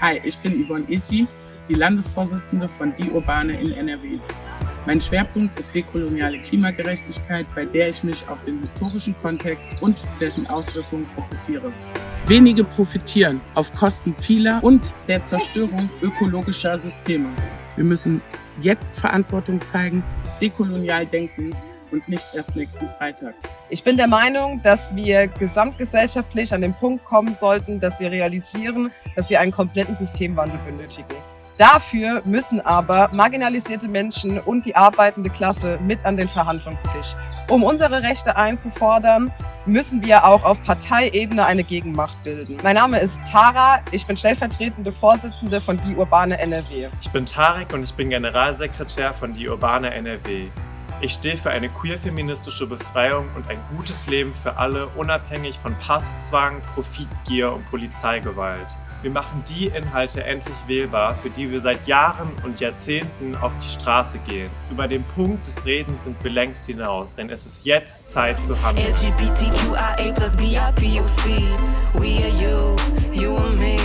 Hi, ich bin Yvonne Isi, die Landesvorsitzende von Die Urbane in NRW. Mein Schwerpunkt ist dekoloniale Klimagerechtigkeit, bei der ich mich auf den historischen Kontext und dessen Auswirkungen fokussiere. Wenige profitieren auf Kosten vieler und der Zerstörung ökologischer Systeme. Wir müssen jetzt Verantwortung zeigen, dekolonial denken und nicht erst nächsten Freitag. Ich bin der Meinung, dass wir gesamtgesellschaftlich an den Punkt kommen sollten, dass wir realisieren, dass wir einen kompletten Systemwandel benötigen. Dafür müssen aber marginalisierte Menschen und die arbeitende Klasse mit an den Verhandlungstisch. Um unsere Rechte einzufordern, müssen wir auch auf Parteiebene eine Gegenmacht bilden. Mein Name ist Tara, ich bin stellvertretende Vorsitzende von Die Urbane NRW. Ich bin Tarek und ich bin Generalsekretär von Die Urbane NRW. Ich stehe für eine queer-feministische Befreiung und ein gutes Leben für alle, unabhängig von Passzwang, Profitgier und Polizeigewalt. Wir machen die Inhalte endlich wählbar, für die wir seit Jahren und Jahrzehnten auf die Straße gehen. Über den Punkt des Redens sind wir längst hinaus, denn es ist jetzt Zeit zu handeln. LGBTQIA plus BIPOC, we are you, you and me,